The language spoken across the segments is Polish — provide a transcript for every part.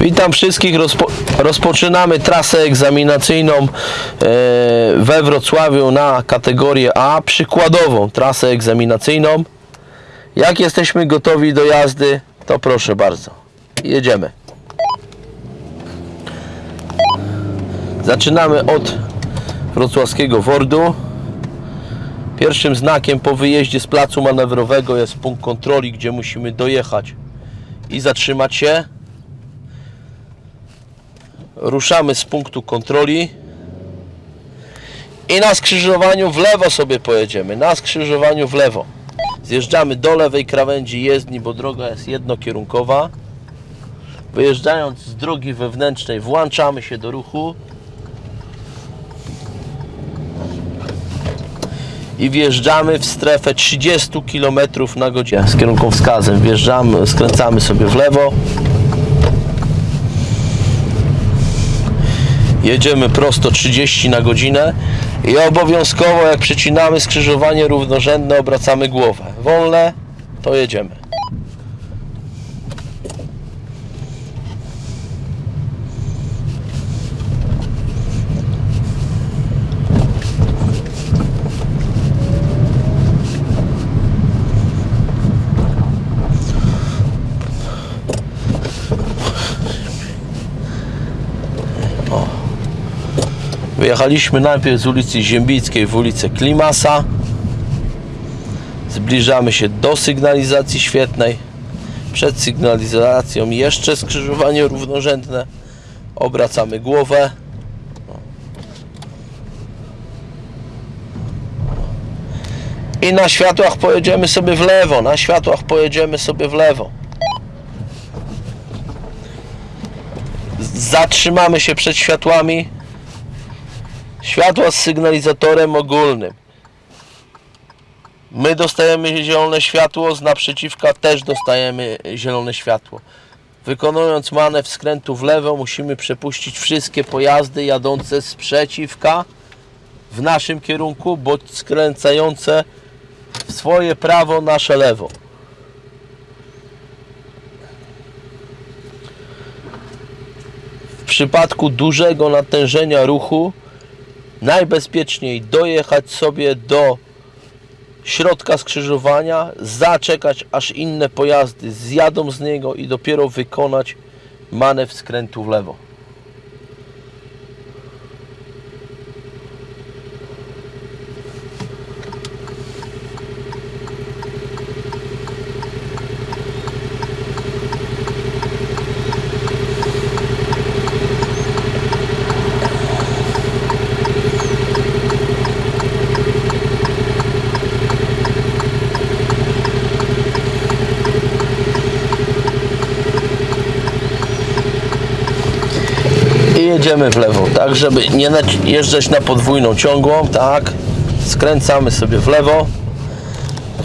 Witam wszystkich. Rozpo, rozpoczynamy trasę egzaminacyjną e, we Wrocławiu na kategorię A. Przykładową trasę egzaminacyjną. Jak jesteśmy gotowi do jazdy, to proszę bardzo. Jedziemy. Zaczynamy od wrocławskiego Wordu. Pierwszym znakiem po wyjeździe z placu manewrowego jest punkt kontroli, gdzie musimy dojechać i zatrzymać się. Ruszamy z punktu kontroli i na skrzyżowaniu w lewo sobie pojedziemy. Na skrzyżowaniu w lewo. Zjeżdżamy do lewej krawędzi jezdni, bo droga jest jednokierunkowa. Wyjeżdżając z drogi wewnętrznej włączamy się do ruchu. i wjeżdżamy w strefę 30 km na godzinę z kierunkowskazem. Wjeżdżamy, skręcamy sobie w lewo. Jedziemy prosto 30 na godzinę i obowiązkowo jak przecinamy skrzyżowanie równorzędne obracamy głowę. Wolne to jedziemy. Wyjechaliśmy najpierw z ulicy Ziembickiej w ulicę Klimasa. Zbliżamy się do sygnalizacji świetnej. Przed sygnalizacją jeszcze skrzyżowanie równorzędne. Obracamy głowę. I na światłach pojedziemy sobie w lewo. Na światłach pojedziemy sobie w lewo. Zatrzymamy się przed światłami. Światła z sygnalizatorem ogólnym. My dostajemy zielone światło, z naprzeciwka też dostajemy zielone światło. Wykonując manewr skrętu w lewo, musimy przepuścić wszystkie pojazdy jadące z przeciwka w naszym kierunku, bądź skręcające w swoje prawo, nasze lewo. W przypadku dużego natężenia ruchu najbezpieczniej dojechać sobie do środka skrzyżowania, zaczekać aż inne pojazdy zjadą z niego i dopiero wykonać manewr skrętu w lewo. i jedziemy w lewo, tak żeby nie jeżdżać na podwójną ciągłą, tak, skręcamy sobie w lewo,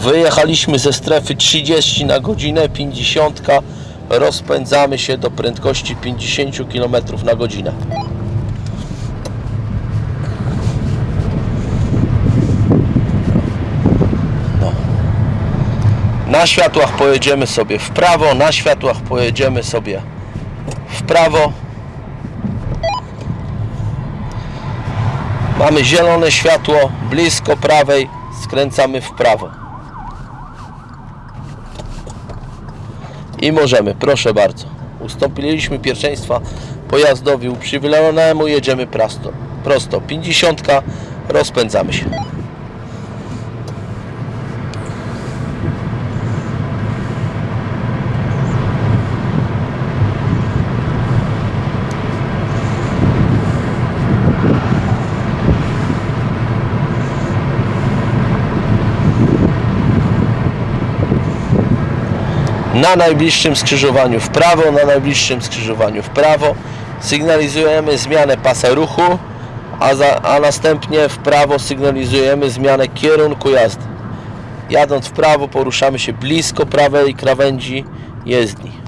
wyjechaliśmy ze strefy 30 na godzinę, 50, rozpędzamy się do prędkości 50 km na godzinę. No. Na światłach pojedziemy sobie w prawo, na światłach pojedziemy sobie w prawo. Mamy zielone światło blisko prawej, skręcamy w prawo. I możemy, proszę bardzo. Ustąpiliśmy pierwszeństwa pojazdowi uprzywilejowanemu, jedziemy prosto. Prosto 50, rozpędzamy się. Na najbliższym skrzyżowaniu w prawo, na najbliższym skrzyżowaniu w prawo. Sygnalizujemy zmianę pasa ruchu, a, za, a następnie w prawo sygnalizujemy zmianę kierunku jazdy. Jadąc w prawo poruszamy się blisko prawej krawędzi jezdni.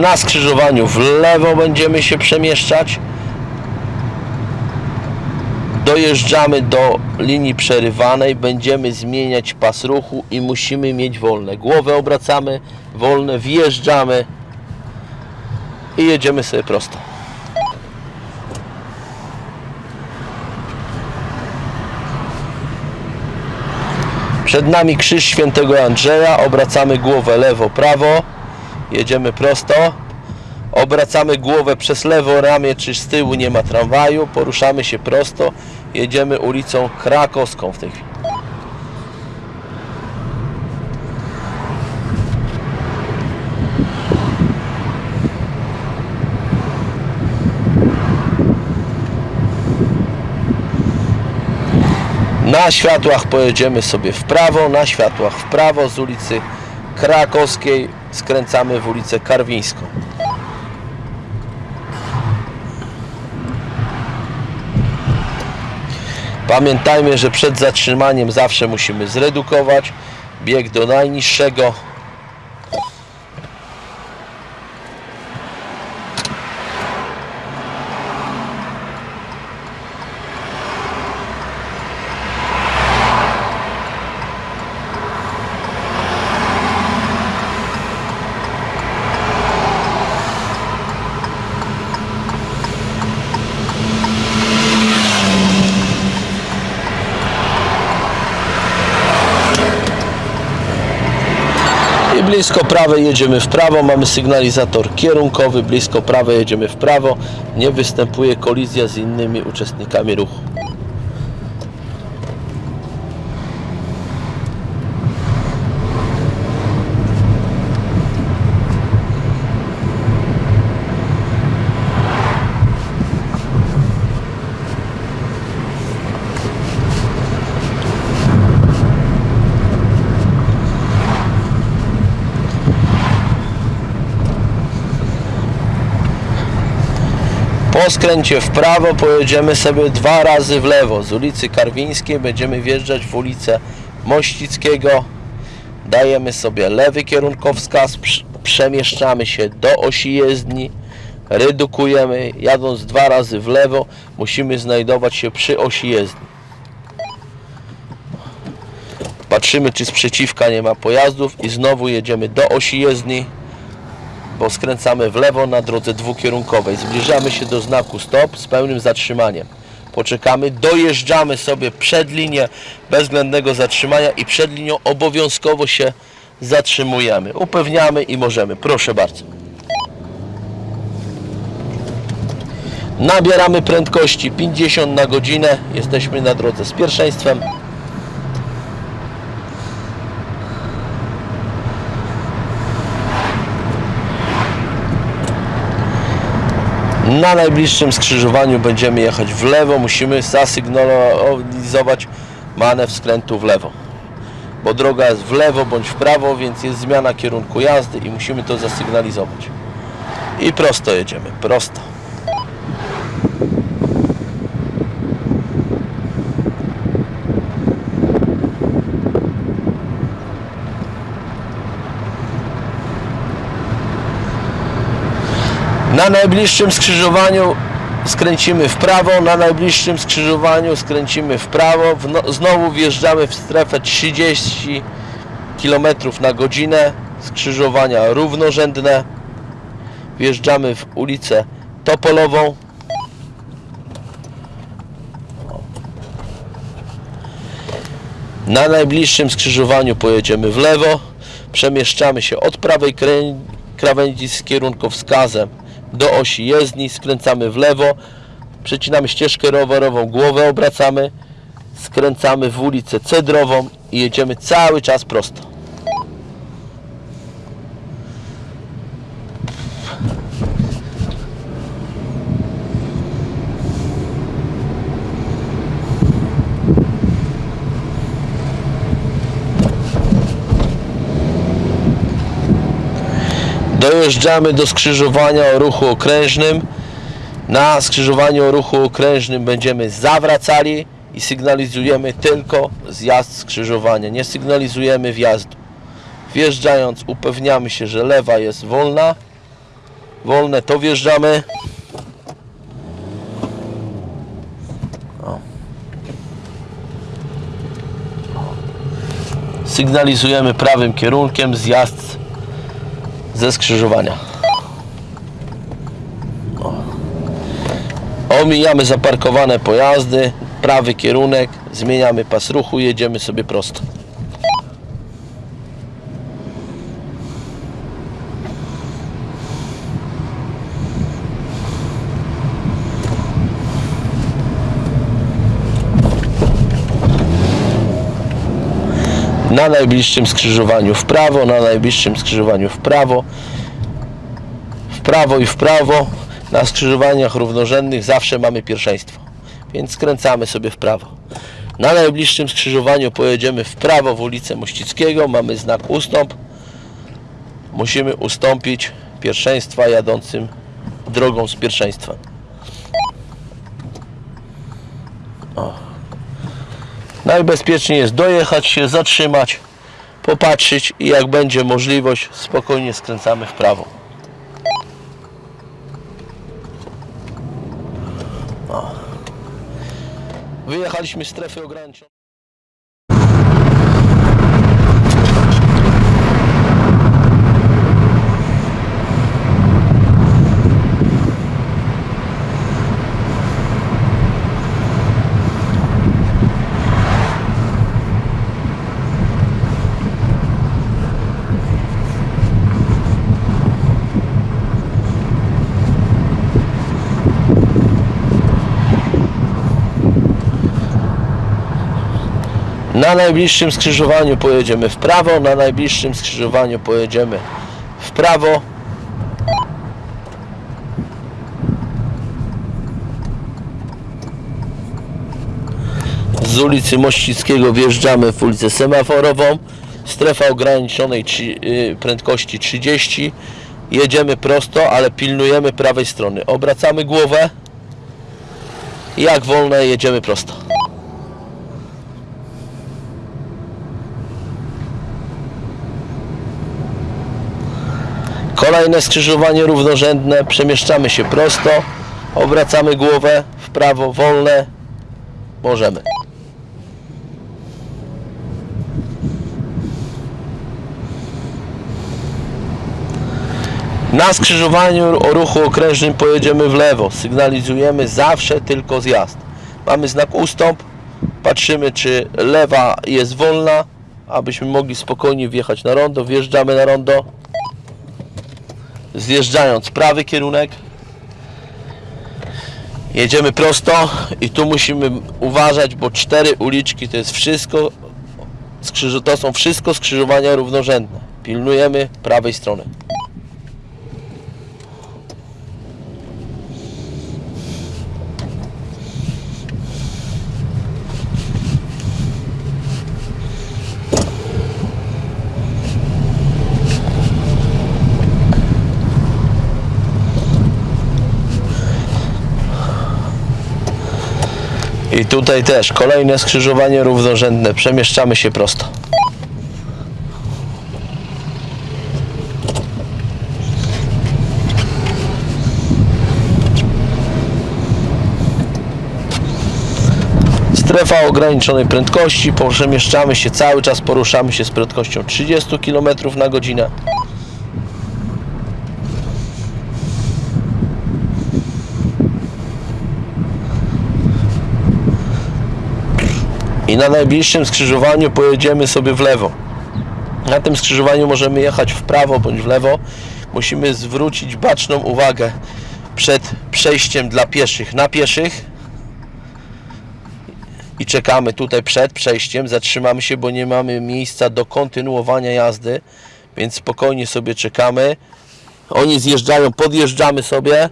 Na skrzyżowaniu w lewo będziemy się przemieszczać. Dojeżdżamy do linii przerywanej, będziemy zmieniać pas ruchu i musimy mieć wolne. Głowę obracamy, wolne, wjeżdżamy i jedziemy sobie prosto. Przed nami krzyż świętego Andrzeja, obracamy głowę lewo, prawo, jedziemy prosto, obracamy głowę przez lewo ramię, czy z tyłu nie ma tramwaju, poruszamy się prosto, jedziemy ulicą Krakowską w tej chwili. Na światłach pojedziemy sobie w prawo, na światłach w prawo z ulicy Krakowskiej skręcamy w ulicę Karwińską. Pamiętajmy, że przed zatrzymaniem zawsze musimy zredukować bieg do najniższego. Blisko prawej jedziemy w prawo, mamy sygnalizator kierunkowy, blisko prawej jedziemy w prawo, nie występuje kolizja z innymi uczestnikami ruchu. Po skręcie w prawo pojedziemy sobie dwa razy w lewo. Z ulicy Karwińskiej będziemy wjeżdżać w ulicę Mościckiego. Dajemy sobie lewy kierunkowskaz, prz- przemieszczamy się do osi jezdni, redukujemy. Jadąc dwa razy w lewo musimy znajdować się przy osi jezdni. Patrzymy czy sprzeciwka nie ma pojazdów i znowu jedziemy do osi jezdni bo skręcamy w lewo na drodze dwukierunkowej. Zbliżamy się do znaku stop z pełnym zatrzymaniem. Poczekamy, dojeżdżamy sobie przed linię bezwzględnego zatrzymania i przed linią obowiązkowo się zatrzymujemy. Upewniamy i możemy. Proszę bardzo. Nabieramy prędkości 50 na godzinę. Jesteśmy na drodze z pierwszeństwem. Na najbliższym skrzyżowaniu będziemy jechać w lewo. Musimy zasygnalizować manewr skrętu w lewo. Bo droga jest w lewo bądź w prawo, więc jest zmiana kierunku jazdy i musimy to zasygnalizować. I prosto jedziemy, prosto. Na najbliższym skrzyżowaniu skręcimy w prawo, na najbliższym skrzyżowaniu skręcimy w prawo, no, znowu wjeżdżamy w strefę 30 km na godzinę, skrzyżowania równorzędne, wjeżdżamy w ulicę Topolową. Na najbliższym skrzyżowaniu pojedziemy w lewo, przemieszczamy się od prawej krawędzi z kierunkowskazem do osi jezdni, skręcamy w lewo, przecinamy ścieżkę rowerową, głowę obracamy, skręcamy w ulicę Cedrową i jedziemy cały czas prosto. dojeżdżamy do skrzyżowania o ruchu okrężnym. Na skrzyżowaniu o ruchu okrężnym będziemy zawracali i sygnalizujemy tylko zjazd skrzyżowania. Nie sygnalizujemy wjazdu. Wjeżdżając upewniamy się, że lewa jest wolna. Wolne to wjeżdżamy. Sygnalizujemy prawym kierunkiem zjazd ze skrzyżowania. Omijamy zaparkowane pojazdy, prawy kierunek, zmieniamy pas ruchu, jedziemy sobie prosto. Na najbliższym skrzyżowaniu w prawo, na najbliższym skrzyżowaniu w prawo, w prawo i w prawo. Na skrzyżowaniach równorzędnych zawsze mamy pierwszeństwo, więc skręcamy sobie w prawo. Na najbliższym skrzyżowaniu pojedziemy w prawo w ulicę Mościckiego, mamy znak ustąp. Musimy ustąpić pierwszeństwa jadącym drogą z pierwszeństwem. Najbezpieczniej jest dojechać się, zatrzymać, popatrzeć i jak będzie możliwość, spokojnie skręcamy w prawo. Wyjechaliśmy z strefy ograniczonej. Na najbliższym skrzyżowaniu pojedziemy w prawo, na najbliższym skrzyżowaniu pojedziemy w prawo. Z ulicy Mościckiego wjeżdżamy w ulicę Semaforową. Strefa ograniczonej y, prędkości 30. Jedziemy prosto, ale pilnujemy prawej strony. Obracamy głowę. Jak wolne jedziemy prosto. Kolejne skrzyżowanie równorzędne, przemieszczamy się prosto, obracamy głowę w prawo, wolne, możemy. Na skrzyżowaniu o ruchu okrężnym pojedziemy w lewo, sygnalizujemy zawsze tylko zjazd. Mamy znak ustąp, patrzymy czy lewa jest wolna, abyśmy mogli spokojnie wjechać na rondo, wjeżdżamy na rondo, zjeżdżając prawy kierunek. Jedziemy prosto i tu musimy uważać, bo cztery uliczki to jest wszystko to są wszystko skrzyżowania równorzędne. Pilnujemy prawej strony i tutaj też kolejne skrzyżowanie równorzędne. Przemieszczamy się prosto. Strefa ograniczonej prędkości, przemieszczamy się cały czas, poruszamy się z prędkością 30 km na godzinę. I na najbliższym skrzyżowaniu pojedziemy sobie w lewo. Na tym skrzyżowaniu możemy jechać w prawo bądź w lewo. Musimy zwrócić baczną uwagę przed przejściem dla pieszych na pieszych i czekamy tutaj przed przejściem, zatrzymamy się, bo nie mamy miejsca do kontynuowania jazdy, więc spokojnie sobie czekamy. Oni zjeżdżają, podjeżdżamy sobie,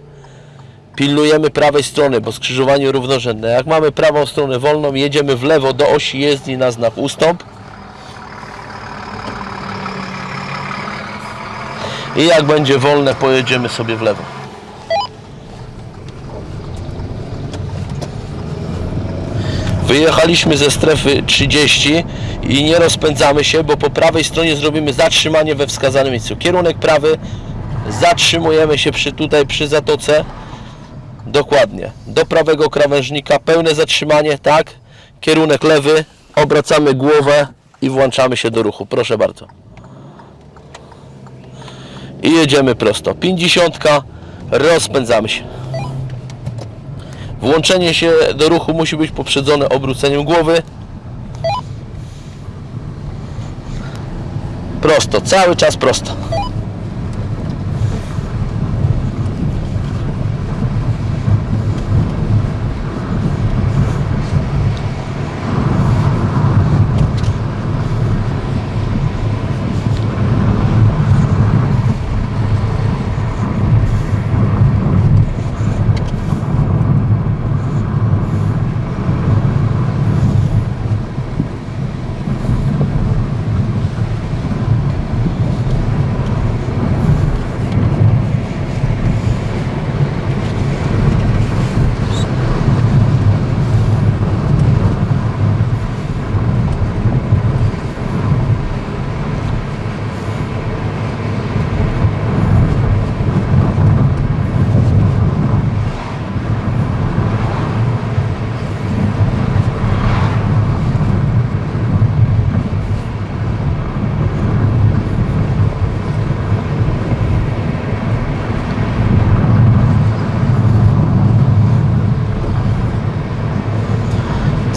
pilnujemy prawej strony, bo skrzyżowanie równorzędne. Jak mamy prawą stronę wolną, jedziemy w lewo do osi jezdni na znak ustąp. I jak będzie wolne, pojedziemy sobie w lewo. Wyjechaliśmy ze strefy 30 i nie rozpędzamy się, bo po prawej stronie zrobimy zatrzymanie we wskazanym miejscu. Kierunek prawy, zatrzymujemy się przy tutaj przy zatoce. Dokładnie. Do prawego krawężnika, pełne zatrzymanie, tak. Kierunek lewy, obracamy głowę i włączamy się do ruchu. Proszę bardzo. I jedziemy prosto. 50, rozpędzamy się. Włączenie się do ruchu musi być poprzedzone obróceniem głowy. Prosto, cały czas prosto.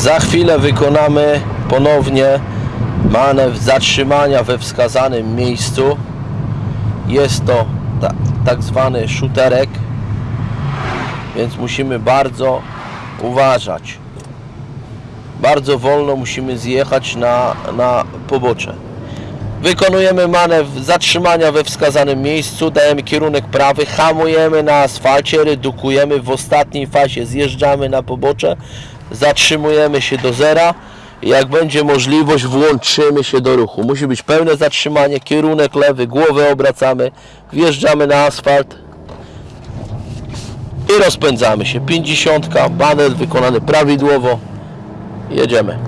Za chwilę wykonamy ponownie manewr zatrzymania we wskazanym miejscu. Jest to ta, tak zwany szuterek, więc musimy bardzo uważać. Bardzo wolno musimy zjechać na, na pobocze. Wykonujemy manewr zatrzymania we wskazanym miejscu, dajemy kierunek prawy, hamujemy na asfalcie, redukujemy w ostatniej fazie, zjeżdżamy na pobocze, zatrzymujemy się do zera jak będzie możliwość włączymy się do ruchu. Musi być pełne zatrzymanie, kierunek lewy, głowę obracamy, wjeżdżamy na asfalt i rozpędzamy się. 50, manewr wykonany prawidłowo, jedziemy.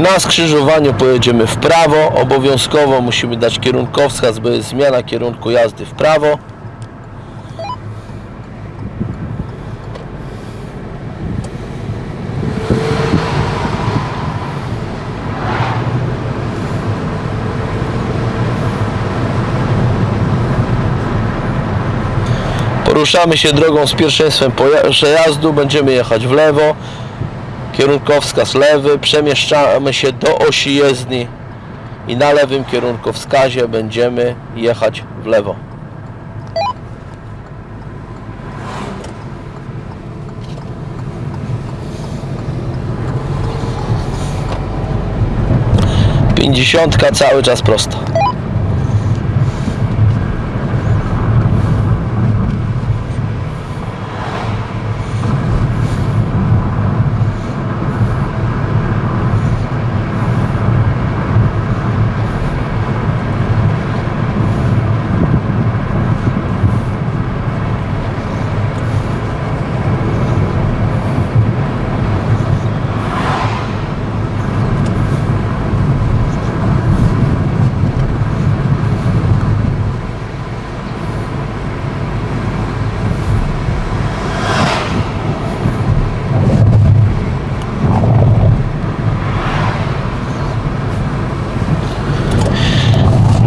Na skrzyżowaniu pojedziemy w prawo. Obowiązkowo musimy dać kierunkowskaz, bo jest zmiana kierunku jazdy w prawo. Poruszamy się drogą z pierwszeństwem przejazdu. Będziemy jechać w lewo kierunkowskaz lewy, przemieszczamy się do osi jezdni i na lewym kierunkowskazie będziemy jechać w lewo. Pięćdziesiątka cały czas prosto.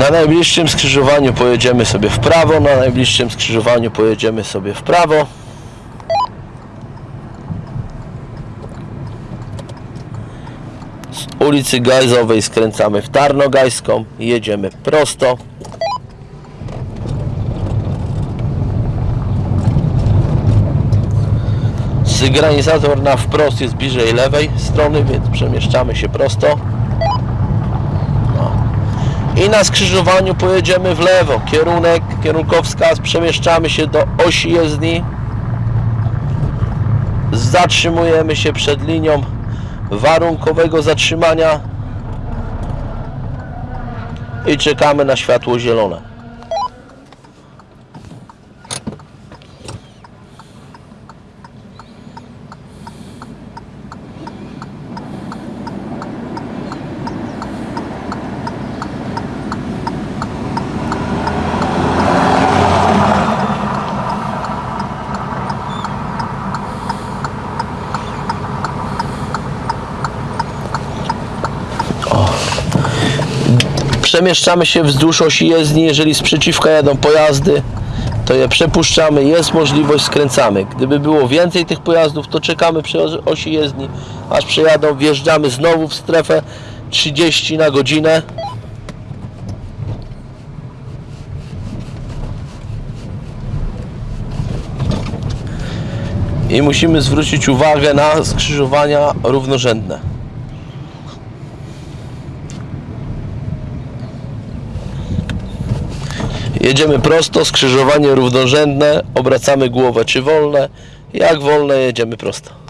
Na najbliższym skrzyżowaniu pojedziemy sobie w prawo, na najbliższym skrzyżowaniu pojedziemy sobie w prawo. Z ulicy Gajzowej skręcamy w Tarnogajską i jedziemy prosto. Sygnalizator na wprost jest bliżej lewej strony, więc przemieszczamy się prosto. I na skrzyżowaniu pojedziemy w lewo. Kierunek, kierunkowskaz, przemieszczamy się do osi jezdni. Zatrzymujemy się przed linią warunkowego zatrzymania i czekamy na światło zielone. Przemieszczamy się wzdłuż osi jezdni, jeżeli sprzeciwka jadą pojazdy, to je przepuszczamy, jest możliwość, skręcamy. Gdyby było więcej tych pojazdów, to czekamy przy osi jezdni, aż przejadą, wjeżdżamy znowu w strefę 30 na godzinę. I musimy zwrócić uwagę na skrzyżowania równorzędne. Jedziemy prosto, skrzyżowanie równorzędne, obracamy głowę czy wolne. Jak wolne jedziemy prosto.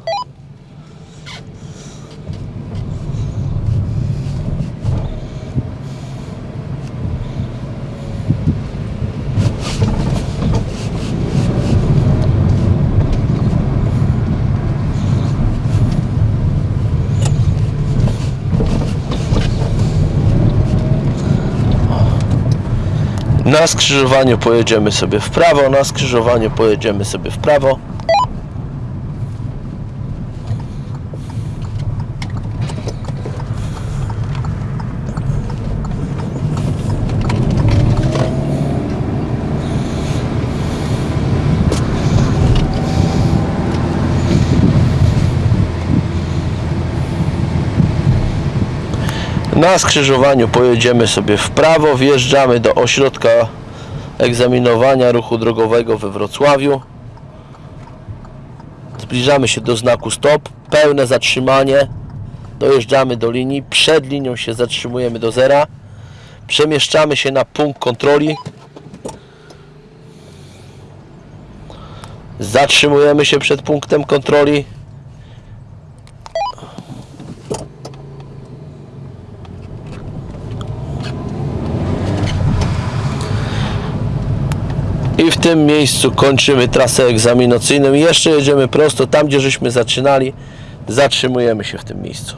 Na skrzyżowaniu pojedziemy sobie w prawo, na skrzyżowaniu pojedziemy sobie w prawo. Na skrzyżowaniu pojedziemy sobie w prawo, wjeżdżamy do ośrodka egzaminowania ruchu drogowego we Wrocławiu. Zbliżamy się do znaku stop, pełne zatrzymanie. Dojeżdżamy do linii, przed linią się zatrzymujemy do zera. Przemieszczamy się na punkt kontroli. Zatrzymujemy się przed punktem kontroli. Tym miejscu kończymy trasę egzaminacyjną. Jeszcze jedziemy prosto tam, gdzie żeśmy zaczynali. Zatrzymujemy się w tym miejscu.